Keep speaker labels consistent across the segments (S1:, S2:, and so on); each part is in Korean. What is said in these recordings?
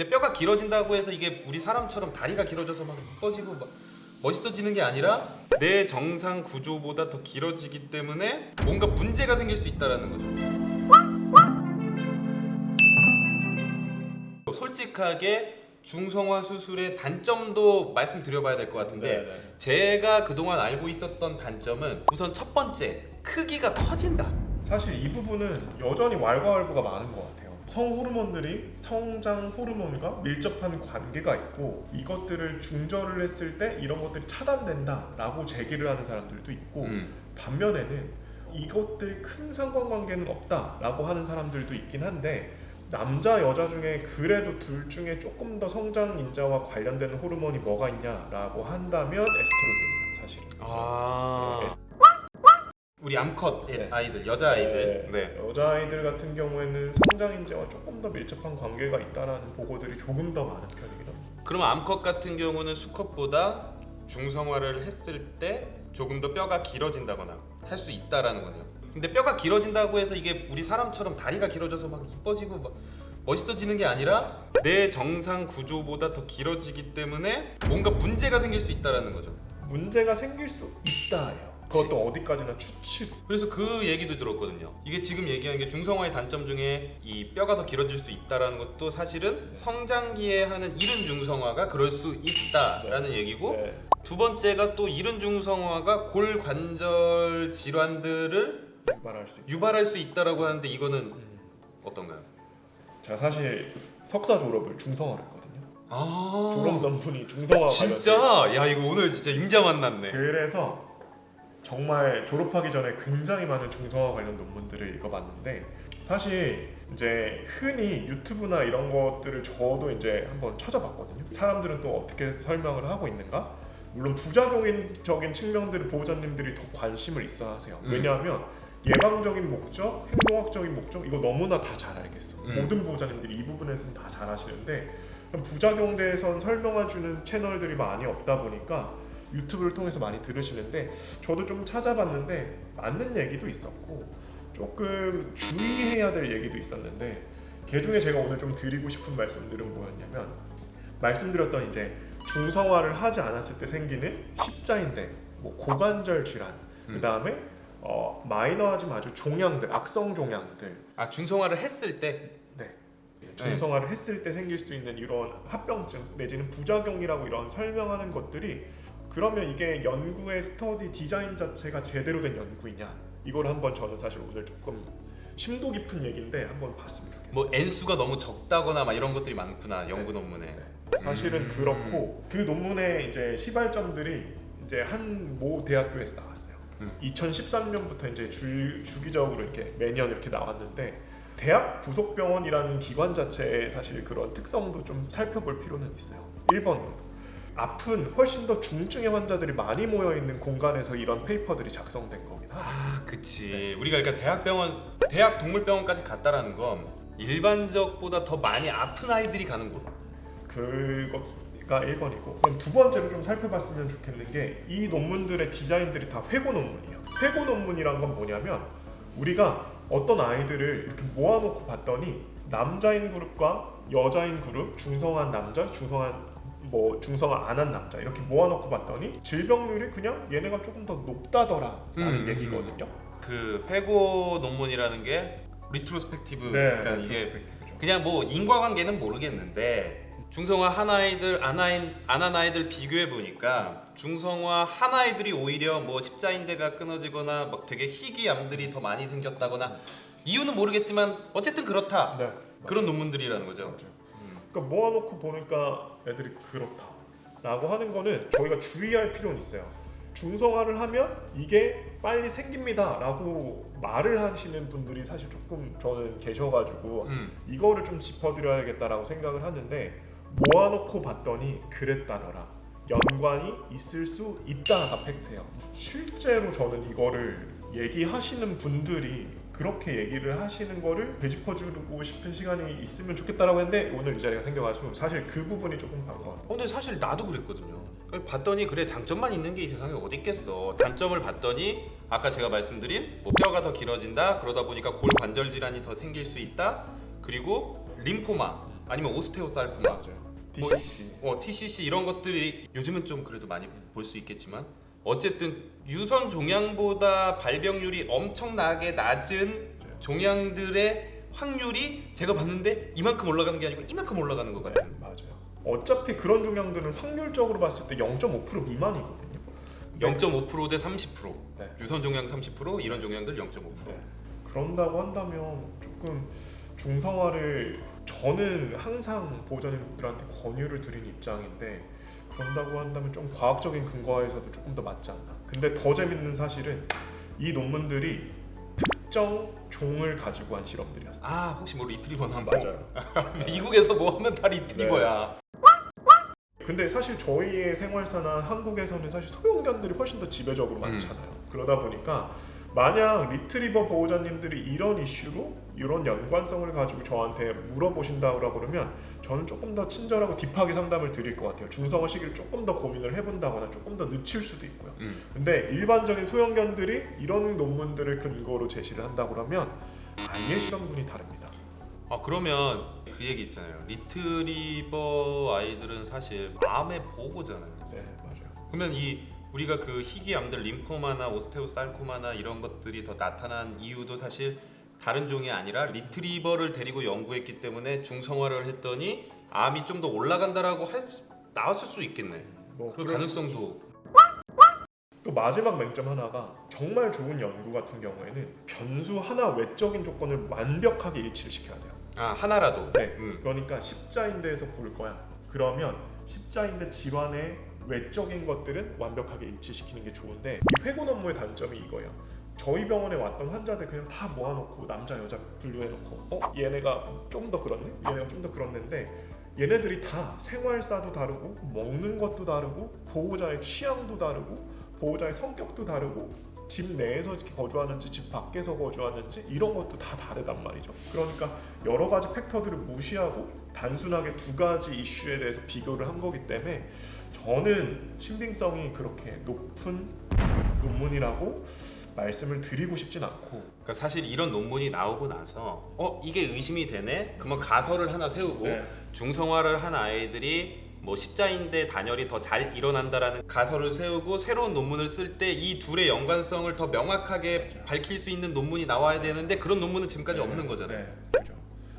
S1: 근데 뼈가 길어진다고 해서 이게 우리 사람처럼 다리가 길어져서 막 이뻐지고 막 멋있어지는 게 아니라 내 정상 구조보다 더 길어지기 때문에 뭔가 문제가 생길 수 있다라는 거죠. 솔직하게 중성화 수술의 단점도 말씀드려봐야 될 것 같은데
S2: 네.
S1: 제가 그동안 알고 있었던 단점은 우선 첫 번째 크기가 커진다.
S2: 사실 이 부분은 여전히 왈가왈부가 많은 것 같아요. 성 호르몬들이 성장 호르몬과 밀접한 관계가 있고 이것들을 중절을 했을 때 이런 것들이 차단된다 라고 제기를 하는 사람들도 있고
S1: 음.
S2: 반면에는 이것들 큰 상관관계는 없다 라고 하는 사람들도 있긴 한데 남자 여자 중에 그래도 둘 중에 조금 더 성장 인자와 관련되는 호르몬이 뭐가 있냐라고 한다면 에스트로겐이에요 사실.
S1: 아. 우리 암컷
S2: 네.
S1: 아이들 여자 아이들 네.
S2: 여자 아이들 같은 경우에는 성장 인자와 조금 더 밀접한 관계가 있다라는 보고들이 조금 더 많은 편이긴 합니다.
S1: 그러면 암컷 같은 경우는 수컷보다 중성화를 했을 때 조금 더 뼈가 길어진다거나 할 수 있다라는 거네요. 근데 뼈가 길어진다고 해서 이게 우리 사람처럼 다리가 길어져서 막 이뻐지고 막 멋있어지는 게 아니라 내 정상 구조보다 더 길어지기 때문에 뭔가 문제가 생길 수 있다라는 거죠.
S2: 문제가 생길 수 있다예요. 그것도 어디까지나 추측.
S1: 그래서 그 얘기도 들었거든요. 이게 지금 얘기한 게 중성화의 단점 중에 이 뼈가 더 길어질 수 있다라는 것도 사실은 성장기에 하는 이른 중성화가 그럴 수 있다라는 얘기고
S2: 네.
S1: 두 번째가 또 이른 중성화가 골 관절 질환들을
S2: 유발할 수 있다.
S1: 유발할 수 있다라고 하는데 이거는
S2: 음.
S1: 어떤가요?
S2: 제가 사실 석사 졸업을 중성화를 했거든요.
S1: 아
S2: 졸업 논문이 중성화
S1: 진짜 야 이거 오늘 진짜 임자 만났네.
S2: 그래서 정말 졸업하기 전에 굉장히 많은 중성화 관련 논문들을 읽어봤는데 사실 이제 흔히 유튜브나 이런 것들을 저도 이제 한번 찾아봤거든요. 사람들은 또 어떻게 설명을 하고 있는가? 물론 부작용적인 측면들을 보호자님들이 더 관심을 있어 하세요.
S1: 음.
S2: 왜냐하면 예방적인 목적, 행동학적인 목적 이거 너무나 다 잘 알겠어.
S1: 음.
S2: 모든 보호자님들이 이 부분에서는 다 잘 아시는데 부작용 대해선 설명해주는 채널들이 많이 없다 보니까 유튜브를 통해서 많이 들으시는데 저도 좀 찾아봤는데 맞는 얘기도 있었고 조금 주의해야 될 얘기도 있었는데 그 중에 제가 오늘 좀 드리고 싶은 말씀들은 뭐였냐면 말씀드렸던 이제 중성화를 하지 않았을 때 생기는 십자인대, 뭐 고관절 질환,
S1: 음.
S2: 그 다음에 어, 마이너하지만 아주 종양들, 악성 종양들,
S1: 아 중성화를 했을 때
S2: 네. 중성화를 했을 때 생길 수 있는 이런 합병증 내지는 부작용이라고 이런 설명하는 것들이 그러면 이게 연구의 스터디 디자인 자체가 제대로 된 연구이냐 이걸 한번 저는 사실 오늘 조금 심도 깊은 얘기인데 한번 봤으면 좋겠어요.
S1: 뭐 N수가 너무 적다거나 막 이런 것들이 많구나 연구
S2: 네.
S1: 논문에.
S2: 사실은
S1: 음.
S2: 그렇고 그 논문의 이제 시발점들이 이제 한 모 대학교에서 나왔어요.
S1: 음.
S2: 2013년부터 이제 주, 주기적으로 이렇게 매년 이렇게 나왔는데 대학 부속병원이라는 기관 자체의 사실 그런 특성도 좀 살펴볼 필요는 있어요. 1번으로 아픈 훨씬 더 중증의 환자들이 많이 모여 있는 공간에서 이런 페이퍼들이 작성된 거긴 하다.
S1: 아, 그치. 우리가 그러니까 대학병원, 대학 동물병원까지 갔다라는 건 일반적보다 더 많이 아픈 아이들이 가는 곳.
S2: 그거가 1번이고 그럼 두 번째로 좀 살펴봤으면 좋겠는 게 이 논문들의 디자인들이 다 회고 논문이에요 회고 논문이란 건 뭐냐면 우리가 어떤 아이들을 이렇게 모아놓고 봤더니 남자인 그룹과 여자인 그룹 중성한 남자 중성한 뭐 중성화 안 한 남자 이렇게 모아놓고 봤더니 질병률이 그냥 얘네가 조금 더 높다더라 라는
S1: 음,
S2: 얘기거든요
S1: 그 회고 논문이라는 게 retrospective. 그러니까 이게. 그냥 뭐 인과관계는 모르겠는데 중성화 한 아이들 안 아이 안한 아이들 비교해 보니까 중성화 한 아이들이 오히려 뭐 십자인대가 끊어지거나 막 되게 희귀암들이 더 많이 생겼다거나 이유는 모르겠지만 어쨌든 그렇다
S2: 네
S1: 그런 논문들이라는 거죠.
S2: 맞아요. 그러니까 모아놓고 보니까 애들이 그렇다라고 하는 거는 저희가 주의할 필요는 있어요. 중성화를 하면 이게 빨리 생깁니다 라고 말을 하시는 분들이 사실 조금 저는 계셔가지고
S1: 음.
S2: 이거를 좀 짚어드려야겠다라고 생각을 하는데 모아놓고 봤더니 그랬다더라. 연관이 있을 수 있다가 팩트예요. 실제로 저는 이거를 얘기하시는 분들이 그렇게 얘기를 하시는 거를 되짚어주고 싶은 시간이 있으면 좋겠다라고 했는데 오늘 이 자리가 생겨가지고 사실 그 부분이 조금 반것 같아요.
S1: 어, 근데 사실 나도 그랬거든요. 봤더니 그래 장점만 있는 게 이 세상에 어디 있겠어. 단점을 봤더니 아까 제가 말씀드린 뭐 뼈가 더 길어진다. 그러다 보니까 골 관절 질환이 더 생길 수 있다. 그리고 림포마 아니면 오스테오살코마
S2: 맞아요. DCC.
S1: 어, TCC 이런 것들이 요즘은 좀 그래도 많이 볼 수 있겠지만 어쨌든 유선 종양보다 발병률이 엄청나게 낮은 종양들의 확률이 제가 봤는데 이만큼 올라가는 게 아니고 이만큼 올라가는 같은.
S2: 맞아요. 어차피 그런 종양들은 확률적으로 봤을 때 0.5% 미만이거든요.
S1: 0.5%대 30%.
S2: 네.
S1: 유선 종양 30%, 이런 종양들 0.5%.
S2: 네. 그런다고 한다면 조금 중성화를 저는 항상 보호자님들한테 권유를 드린 입장인데 그런다고 한다면 좀 과학적인 근거에서도 조금 더 맞지 않나. 근데 더 재밌는 사실은 이 논문들이 특정 종을 가지고 한 실험들이었어요.
S1: 아 혹시 뭐 리트리버나 한
S2: 맞아요.
S1: 미국에서 뭐 하면 다 리트리버야.
S2: 근데 사실 저희의 생활사나 한국에서는 사실 소형견들이 훨씬 더 지배적으로 많잖아요. 그러다 보니까 만약 리트리버 보호자님들이 이런 이슈로 이런 연관성을 가지고 저한테 물어보신다고 그러면 저는 조금 더 친절하고 딥하게 상담을 드릴 것 같아요. 중성화 시기를 조금 더 고민을 해본다거나 조금 더 늦출 수도 있고요.
S1: 음.
S2: 근데 일반적인 소형견들이 이런 논문들을 근거로 제시를 한다고 그러면 아예 실험군이 다릅니다.
S1: 아 그러면 그 얘기 있잖아요. 리트리버 아이들은 사실 암의 보고잖아요.
S2: 네, 맞아요.
S1: 그러면 이 우리가 그 희귀암들 lymphoma나 osteosarcoma나 이런 것들이 더 나타난 이유도 사실 다른 종이 아니라 리트리버를 데리고 연구했기 때문에 중성화를 했더니 암이 좀 더 올라간다라고 할 수, 나왔을 수 있겠네.
S2: 뭐
S1: 그 가능성도
S2: 또 마지막 맹점 하나가 정말 좋은 연구 같은 경우에는 변수 하나 외적인 조건을 완벽하게 일치를 시켜야 돼요.
S1: 아 하나라도.
S2: 네.
S1: 음.
S2: 그러니까 십자인대에서 볼 거야. 그러면 십자인대 질환의 외적인 것들은 완벽하게 일치시키는 게 좋은데 이 회고 업무의 단점이 이거예요. 저희 병원에 왔던 환자들 그냥 다 모아놓고 남자 여자 분류해놓고 어 얘네가 좀 더 그렇네 얘네가 좀 더 그렇는데 얘네들이 다 생활사도 다르고 먹는 것도 다르고 보호자의 취향도 다르고 보호자의 성격도 다르고 집 내에서 거주하는지 집 밖에서 거주하는지 이런 것도 다 다르단 말이죠. 그러니까 여러 가지 팩터들을 무시하고 단순하게 두 가지 이슈에 대해서 비교를 한 거기 때문에 저는 신빙성이 그렇게 높은 논문이라고 말씀을 드리고 싶진 않고
S1: 그러니까 사실 이런 논문이 나오고 나서 어 이게 의심이 되네. 그러면 가설을 하나 세우고
S2: 네.
S1: 중성화를 한 아이들이 뭐 십자인대 단열이 더 잘 일어난다라는 가설을 세우고 새로운 논문을 쓸 때 이 둘의 연관성을 더 명확하게
S2: 맞아요.
S1: 밝힐 수 있는 논문이 나와야 되는데 그런 논문은 지금까지 없는 거잖아요.
S2: 네, 그렇죠.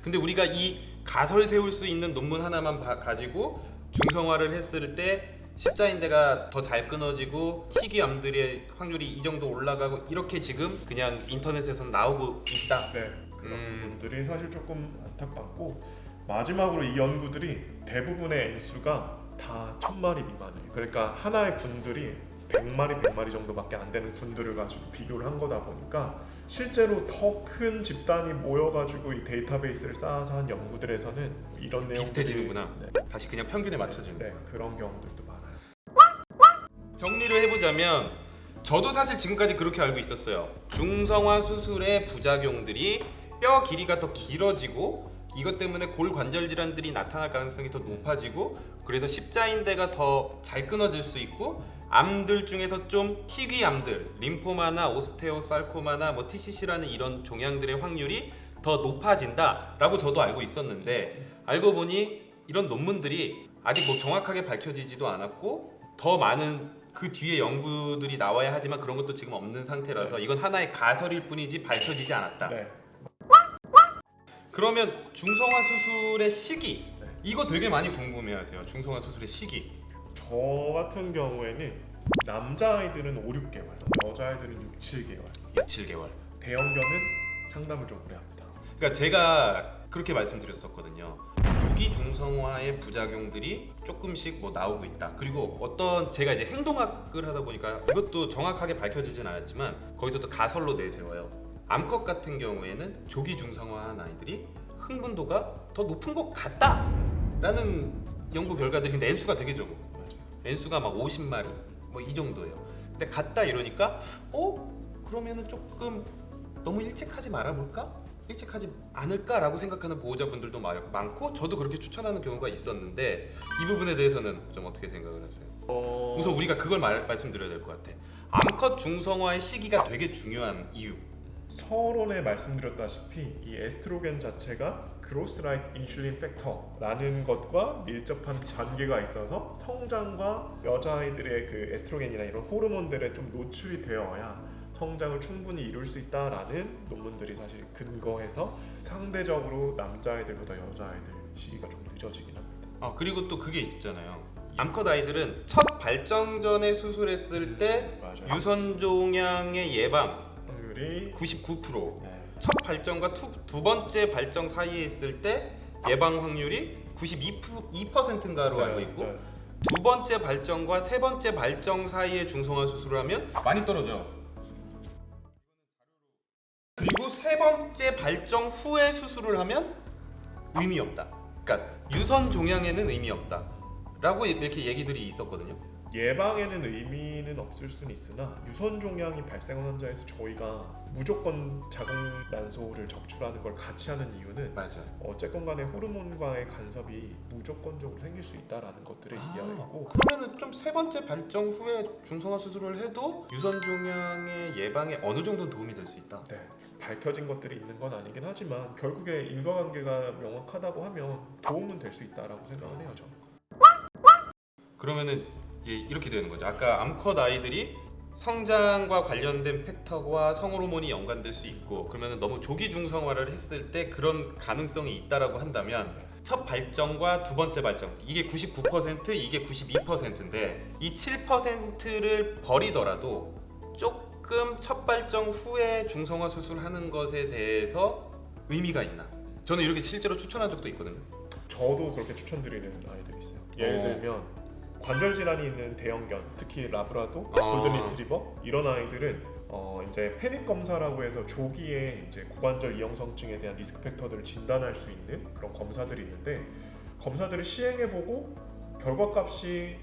S1: 근데 우리가 이 가설 세울 수 있는 논문 하나만 봐- 가지고 중성화를 했을 때 십자인대가 더 잘 끊어지고 희귀 암들의 확률이 이 정도 올라가고 이렇게 지금 그냥 인터넷에서 나오고 있다.
S2: 네, 그런
S1: 음.
S2: 부분들이 사실 조금 안타깝고 마지막으로 이 연구들이 대부분의 N수가 다 천마리 미만이에요. 그러니까 하나의 군들이 100마리, 100마리 정도밖에 안 되는 군들을 가지고 비교를 한 거다 보니까 실제로 더 큰 집단이 모여가지고 이 데이터베이스를 쌓아서 한 연구들에서는 이런 내용들이
S1: 비슷해지는구나.
S2: 네,
S1: 다시 그냥 평균에 맞춰지는.
S2: 네, 그런 경우들도 많아요.
S1: 정리를 해보자면 저도 사실 지금까지 그렇게 알고 있었어요. 중성화 수술의 부작용들이 뼈 길이가 더 길어지고 이것 때문에 골 관절 질환들이 나타날 가능성이 더 높아지고 그래서 십자인대가 더 잘 끊어질 수 있고 암들 중에서 좀 희귀암들, 림포마나 오스테오살코마나 뭐 TCC라는 이런 종양들의 확률이 더 높아진다라고 저도 알고 있었는데 알고 보니 이런 논문들이 아직 뭐 정확하게 밝혀지지도 않았고 더 많은 그 뒤에 연구들이 나와야 하지만 그런 것도 지금 없는 상태라서 이건 하나의 가설일 뿐이지 밝혀지지 않았다.
S2: 네,
S1: 그러면 중성화 수술의 시기
S2: 네.
S1: 이거 되게 많이 궁금해하세요. 중성화 수술의 시기.
S2: 저 같은 경우에는 남자아이들은 5, 6개월, 여자아이들은 6, 7개월
S1: 6, 7개월.
S2: 대형견은 상담을 좀 오래 합니다.
S1: 그러니까 제가 그렇게 말씀드렸었거든요. 조기 중성화의 부작용들이 조금씩 뭐 나오고 있다. 그리고 어떤 제가 이제 행동학을 하다 보니까 이것도 정확하게 밝혀지진 않았지만 거기서 또 가설로 내세워요. 암컷 같은 경우에는 조기 중성화한 아이들이 흥분도가 더 높은 것 같다 라는 연구 결과들이 근데 N수가 되게 적어. N수가 막 50마리 뭐 이 정도예요. 근데 같다 이러니까 어 그러면은 조금 너무 일찍 하지 말아볼까? 일찍 하지 않을까라고 생각하는 보호자분들도 마- 많고 저도 그렇게 추천하는 경우가 있었는데 이 부분에 대해서는 좀 어떻게 생각을 하세요?
S2: 어...
S1: 우선 우리가 그걸 말, 말씀드려야 될 것 같아. 암컷 중성화의 시기가 되게 중요한 이유.
S2: 서론에 말씀드렸다시피 이 에스트로겐 자체가 growth like insulin factor라는 것과 밀접한 관계가 있어서 성장과 여자아이들의 그 에스트로겐이나 이런 호르몬들에 좀 노출이 되어야 성장을 충분히 이룰 수 있다라는 논문들이 사실 근거해서 상대적으로 남자아이들보다 여자아이들 시기가 좀 늦어지긴 합니다.
S1: 아 그리고 또 그게 있잖아요. 암컷 아이들은 첫 발정 전에 수술했을 때
S2: 맞아요.
S1: 유선 종양의 예방
S2: 확률이
S1: 99%,
S2: 네.
S1: 첫 발정과 투, 두 번째 발정 사이에 있을 때 예방 확률이 92%인가로 알고 있고
S2: 네.
S1: 두 번째 발정과 세 번째 발정 사이에 중성화 수술을 하면 많이 떨어져. 그리고 세 번째 발정 후에 수술을 하면 의미 없다. 그러니까 유선 종양에는 의미 없다. 라고 이렇게 얘기들이 있었거든요.
S2: 예방에는 의미는 없을 수는 있으나 유선 종양이 발생한 환자에서 저희가 무조건 자궁난소를 적출하는 걸 같이 하는 이유는
S1: 맞아요.
S2: 어쨌건 간에 호르몬과의 간섭이 무조건적으로 생길 수 있다라는 것들을
S1: 아,
S2: 이해하고
S1: 그러면은 좀 세 번째 발정 후에 중성화 수술을 해도 유선 종양의 예방에 어느 정도는 도움이 될 수 있다.
S2: 네, 밝혀진 것들이 있는 건 아니긴 하지만 결국에 인과관계가 명확하다고 하면 도움은 될 수 있다라고 생각을 해요 저는.
S1: 그러면은 이제 이렇게 되는 거죠. 아까 암컷 아이들이 성장과 관련된 팩터와 성호르몬이 연관될 수 있고 그러면은 너무 조기 중성화를 했을 때 그런 가능성이 있다라고 한다면 첫 발정과 두 번째 발정 이게 99% 이게 92%인데 이 7%를 버리더라도 조금 첫 발정 후에 중성화 수술하는 것에 대해서 의미가 있나? 저는 이렇게 실제로 추천한 적도 있거든요.
S2: 저도 그렇게 추천드리는 아이들이 있어요. 예를
S1: 어.
S2: 들면 관절 질환이 있는 대형견, 특히 라브라도,
S1: 아.
S2: 골든 리트리버 이런 아이들은 어 이제 패닉 검사라고 해서 조기에 이제 고관절 이형성증에 대한 리스크 팩터들을 진단할 수 있는 그런 검사들이 있는데 검사들을 시행해보고 결과값이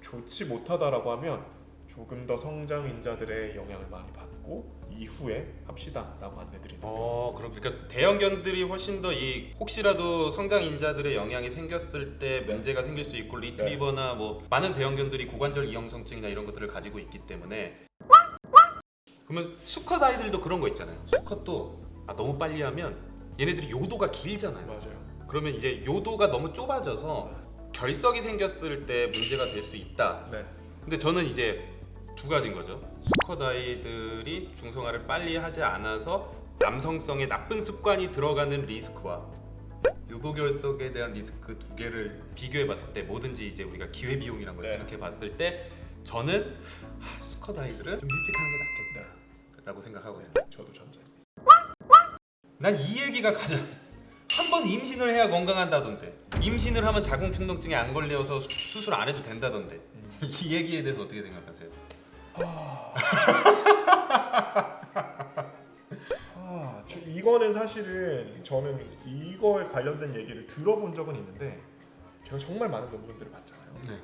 S2: 좋지 못하다라고 하면 조금 더 성장 인자들의 영향을 많이 받고 이후에 합시다라고 안내드리는.
S1: 어, 그럼 그러니까 대형견들이 훨씬 더 이 혹시라도 성장 인자들의 영향이 생겼을 때 문제가 생길 수 있고 리트리버나 뭐 많은 대형견들이 고관절 이형성증이나 이런 것들을 가지고 있기 때문에 그러면 수컷 아이들도 그런 거 있잖아요. 수컷도 아, 너무 빨리 하면 얘네들이 요도가 길잖아요.
S2: 맞아요.
S1: 그러면 이제 요도가 너무 좁아져서 결석이 생겼을 때 문제가 될 수 있다.
S2: 네.
S1: 근데 저는 이제 두 가지인 거죠. 수컷 아이들이 중성화를 빨리 하지 않아서 남성성의 나쁜 습관이 들어가는 리스크와 유도 결석에 대한 리스크 두 개를 비교해 봤을 때 뭐든지 이제 우리가 기회 비용이라는 걸
S2: 네.
S1: 생각해 봤을 때 저는 하, 수컷 아이들은 좀 일찍 하는 게 낫겠다 라고 생각하거든요.
S2: 저도 전자.
S1: 난 이 얘기가 가장 한 번 임신을 해야 건강한다던데 임신을 하면 자궁 충동증에 안 걸려서 수- 수술 안 해도 된다던데 이 얘기에 대해서 어떻게 생각하세요?
S2: 아, 이거는 사실은 저는 이거에 관련된 얘기를 들어본 적은 있는데 제가 정말 많은 논문들을 봤잖아요.
S1: 네.